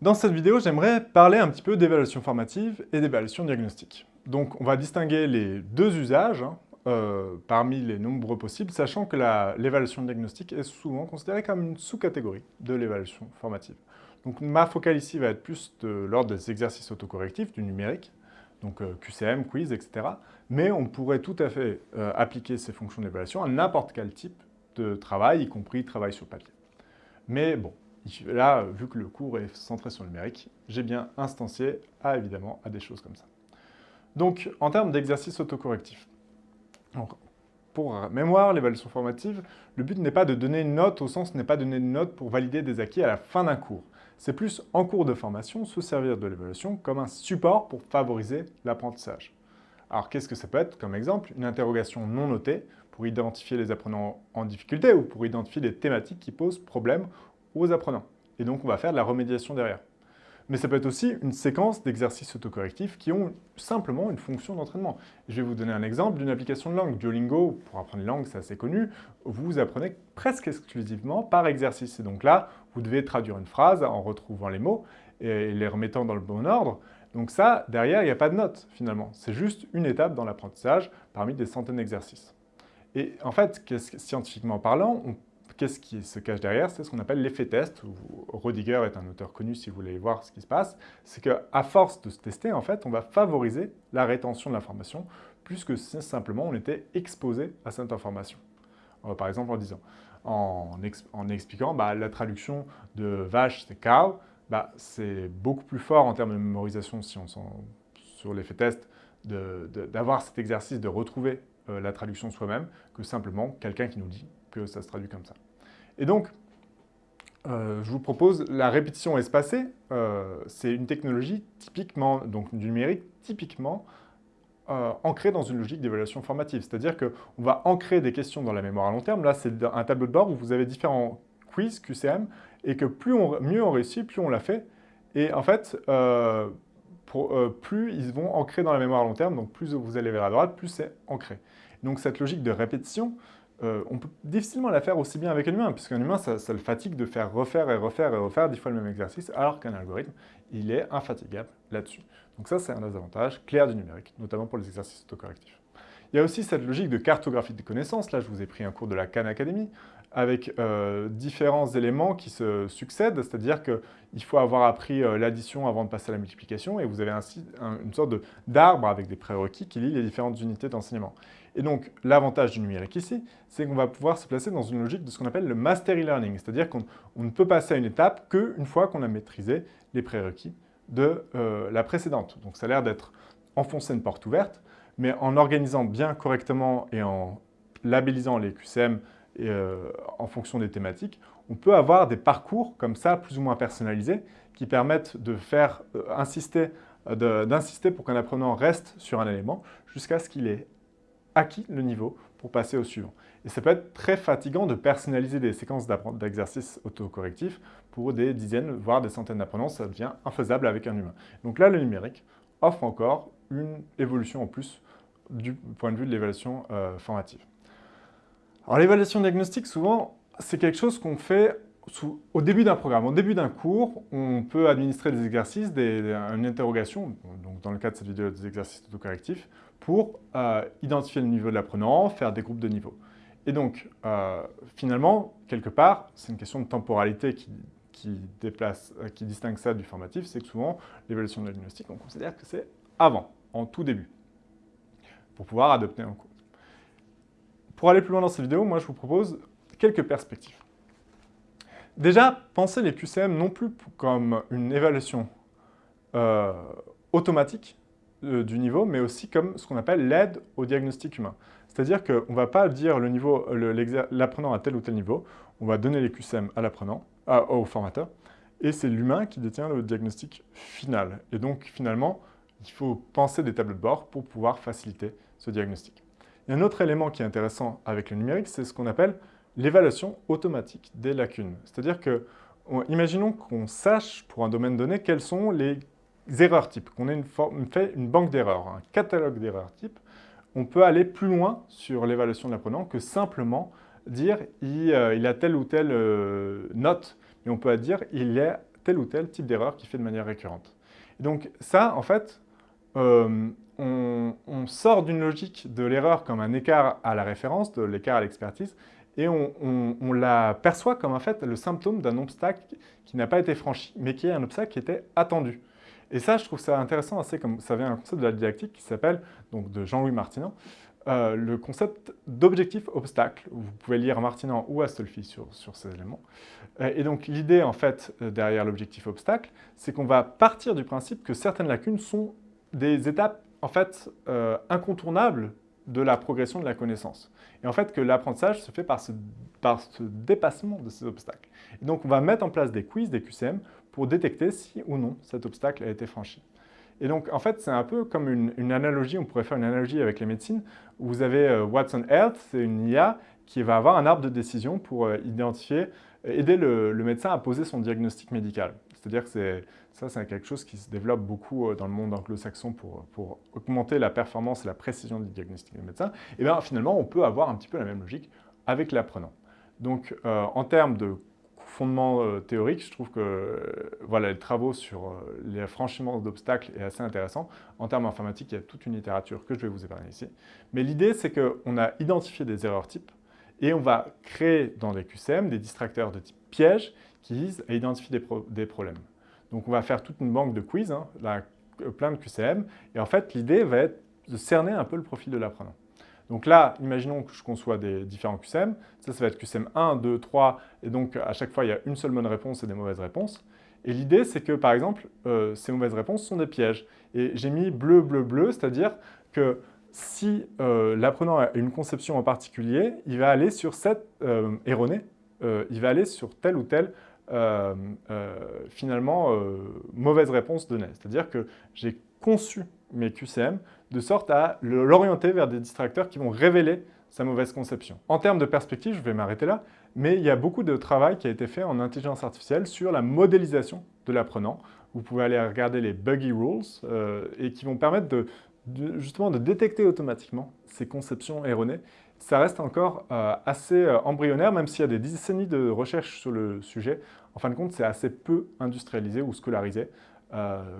Dans cette vidéo, j'aimerais parler un petit peu d'évaluation formative et d'évaluation diagnostique. Donc on va distinguer les deux usages hein, euh, parmi les nombreux possibles, sachant que l'évaluation diagnostique est souvent considérée comme une sous-catégorie de l'évaluation formative. Donc ma focale ici va être plus de des exercices autocorrectifs, du numérique, donc euh, QCM, quiz, etc. Mais on pourrait tout à fait euh, appliquer ces fonctions d'évaluation à n'importe quel type de travail, y compris travail sur papier. Mais bon, Là, vu que le cours est centré sur le numérique, j'ai bien instancié à, évidemment, à des choses comme ça. Donc, en termes d'exercice autocorrectif, pour mémoire, l'évaluation formative, le but n'est pas de donner une note, au sens n'est pas de donner une note pour valider des acquis à la fin d'un cours. C'est plus, en cours de formation, se servir de l'évaluation comme un support pour favoriser l'apprentissage. Alors, qu'est-ce que ça peut être comme exemple? Une interrogation non notée pour identifier les apprenants en difficulté ou pour identifier les thématiques qui posent problème aux apprenants. Et donc, on va faire de la remédiation derrière. Mais ça peut être aussi une séquence d'exercices autocorrectifs qui ont simplement une fonction d'entraînement. Je vais vous donner un exemple d'une application de langue. Duolingo, pour apprendre les langues, c'est assez connu, vous apprenez presque exclusivement par exercice. Et donc là, vous devez traduire une phrase en retrouvant les mots et les remettant dans le bon ordre. Donc ça, derrière, il n'y a pas de note, finalement. C'est juste une étape dans l'apprentissage parmi des centaines d'exercices. Et en fait, scientifiquement parlant, on Qu'est-ce qui se cache derrière C'est ce qu'on appelle l'effet test. Rodiger est un auteur connu si vous voulez voir ce qui se passe. C'est qu'à force de se tester, en fait, on va favoriser la rétention de l'information plus que si simplement on était exposé à cette information. Euh, par exemple en disant, en, expliquant bah, la traduction de vache, c'est cow, bah, c'est beaucoup plus fort en termes de mémorisation si on sur l'effet test d'avoir cet exercice de retrouver euh, la traduction soi-même que simplement quelqu'un qui nous dit que ça se traduit comme ça. Et donc, euh, je vous propose la répétition espacée. Euh, c'est une technologie typiquement, donc du numérique, typiquement euh, ancrée dans une logique d'évaluation formative. C'est-à-dire qu'on va ancrer des questions dans la mémoire à long terme. Là, c'est un tableau de bord où vous avez différents quiz, QCM, et que plus on, mieux on réussit, plus on l'a fait. Et en fait, plus ils vont ancrer dans la mémoire à long terme, donc plus vous allez vers la droite, plus c'est ancré. Donc cette logique de répétition, euh, on peut difficilement la faire aussi bien avec un humain, puisqu'un humain, ça, le fatigue de faire refaire et refaire et refaire dix fois le même exercice, alors qu'un algorithme, il est infatigable là-dessus. Donc ça, c'est un des avantages clairs du numérique, notamment pour les exercices autocorrectifs. Il y a aussi cette logique de cartographie des connaissances. Là, je vous ai pris un cours de la Khan Academy, avec euh, différents éléments qui se succèdent, c'est-à-dire qu'il faut avoir appris euh, l'addition avant de passer à la multiplication, et vous avez ainsi une sorte d'arbre avec des prérequis qui lie les différentes unités d'enseignement. Et donc, l'avantage du numérique ici, c'est qu'on va pouvoir se placer dans une logique de ce qu'on appelle le mastery learning, c'est-à-dire qu'on ne peut passer à une étape qu'une fois qu'on a maîtrisé les prérequis de euh, la précédente. Donc ça a l'air d'être enfoncer une porte ouverte, mais en organisant bien correctement et en labellisant les QCM euh, en fonction des thématiques, on peut avoir des parcours comme ça, plus ou moins personnalisés, qui permettent de faire euh, insister, d'insister pour qu'un apprenant reste sur un élément jusqu'à ce qu'il ait acquis le niveau pour passer au suivant. Et ça peut être très fatigant de personnaliser des séquences d'exercices autocorrectifs pour des dizaines, voire des centaines d'apprenants, ça devient infaisable avec un humain. Donc là, le numérique offre encore une évolution en plus du point de vue de l'évaluation euh, formative. Alors l'évaluation diagnostique, souvent, c'est quelque chose qu'on fait au début d'un programme. Au début d'un cours, on peut administrer des exercices, une interrogation, donc dans le cas de cette vidéo, des exercices autocorrectifs, pour euh, identifier le niveau de l'apprenant, faire des groupes de niveau. Et donc, euh, finalement, quelque part, c'est une question de temporalité qui, euh, qui distingue ça du formatif, c'est que souvent, l'évaluation diagnostique, on considère que c'est avant, en tout début, pour pouvoir adopter un cours. Pour aller plus loin dans cette vidéo, moi je vous propose quelques perspectives. Déjà, pensez les QCM non plus comme une évaluation euh, automatique euh, du niveau, mais aussi comme ce qu'on appelle l'aide au diagnostic humain. C'est-à-dire qu'on ne va pas dire le l'apprenant à tel ou tel niveau, on va donner les QCM à l'apprenant, au formateur, et c'est l'humain qui détient le diagnostic final. Et donc, finalement, il faut penser des tableaux de bord pour pouvoir faciliter ce diagnostic. Y a un autre élément qui est intéressant avec le numérique, c'est ce qu'on appelle l'évaluation automatique des lacunes. C'est-à-dire que, imaginons qu'on sache pour un domaine donné quelles sont les erreurs types, qu'on ait une, fait une banque d'erreurs, un catalogue d'erreurs types, on peut aller plus loin sur l'évaluation de l'apprenant que simplement dire il, euh, a telle ou telle euh, note, mais on peut dire il est tel ou tel type d'erreur qui fait de manière récurrente. Et donc ça, en fait, euh, on, sort d'une logique de l'erreur comme un écart à la référence, de l'écart à l'expertise, et on, la perçoit comme en fait le symptôme d'un obstacle qui n'a pas été franchi, mais qui est un obstacle qui était attendu. Et ça, je trouve ça intéressant, comme ça vient un concept de la didactique qui s'appelle, donc de Jean-Louis Martinan, euh, le concept d'objectif obstacle. Vous pouvez lire Martinan ou Astolfi sur, sur ces éléments. Euh, et donc l'idée, en fait, derrière l'objectif obstacle, c'est qu'on va partir du principe que certaines lacunes sont des étapes, en fait, incontournables de la progression de la connaissance. Et en fait, que l'apprentissage se fait par ce, par ce dépassement de ces obstacles. Et donc, on va mettre en place des quiz, des QCM, pour détecter si ou non cet obstacle a été franchi. Et donc, en fait, c'est un peu comme une, analogie, on pourrait faire une analogie avec les médecines, où vous avez euh, Watson Health, c'est une IA qui va avoir un arbre de décision pour euh, identifier, aider le, médecin à poser son diagnostic médical. C'est-à-dire que ça, c'est quelque chose qui se développe beaucoup euh, dans le monde anglo-saxon pour, augmenter la performance et la précision du diagnostic du médecin. Et bien, finalement, on peut avoir un petit peu la même logique avec l'apprenant. Donc, en termes de fondement euh, théorique, je trouve que euh, voilà, les travaux sur euh, les franchiments d'obstacles est assez intéressant. En termes informatiques, il y a toute une littérature que je vais vous épargner ici. Mais l'idée, c'est qu'on a identifié des erreurs types et on va créer dans des QCM des distracteurs de type piège qui visent à identifier des, problèmes. Donc on va faire toute une banque de quiz, hein, plein de QCM, et en fait l'idée va être de cerner un peu le profil de l'apprenant. Donc là, imaginons que je conçois des différents QCM. Ça, ça va être QCM 1, 2, 3, et donc à chaque fois, il y a une seule bonne réponse et des mauvaises réponses. Et l'idée, c'est que, par exemple, euh, ces mauvaises réponses sont des pièges. Et j'ai mis bleu, bleu, bleu, c'est-à-dire que si euh, l'apprenant a une conception en particulier, il va aller sur cette euh, erronée, il va aller sur telle ou telle, finalement, mauvaise réponse donnée. C'est-à-dire que j'ai conçu mes QCM de sorte à l'orienter vers des distracteurs qui vont révéler sa mauvaise conception. En termes de perspective, je vais m'arrêter là, mais il y a beaucoup de travail qui a été fait en intelligence artificielle sur la modélisation de l'apprenant. Vous pouvez aller regarder les buggy rules euh, et qui vont permettre de, justement de détecter automatiquement ces conceptions erronées. Ça reste encore euh, assez euh, embryonnaire, même s'il y a des décennies de recherche sur le sujet. En fin de compte, c'est assez peu industrialisé ou scolarisé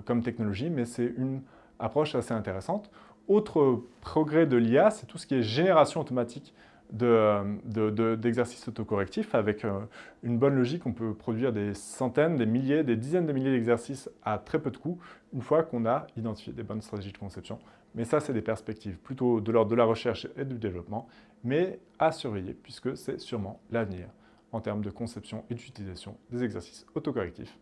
comme technologie, mais c'est une approche assez intéressante. Autre progrès de l'IA, c'est tout ce qui est génération automatique d'exercices autocorrectifs. Avec euh, une bonne logique, on peut produire des centaines, des milliers, des dizaines de milliers d'exercices à très peu de coûts, une fois qu'on a identifié des bonnes stratégies de conception. Mais ça, c'est des perspectives plutôt de l'ordre de la recherche et du développement, mais à surveiller, puisque c'est sûrement l'avenir en termes de conception et d'utilisation des exercices autocorrectifs,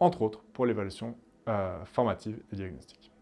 entre autres pour l'évaluation euh, formative et diagnostique.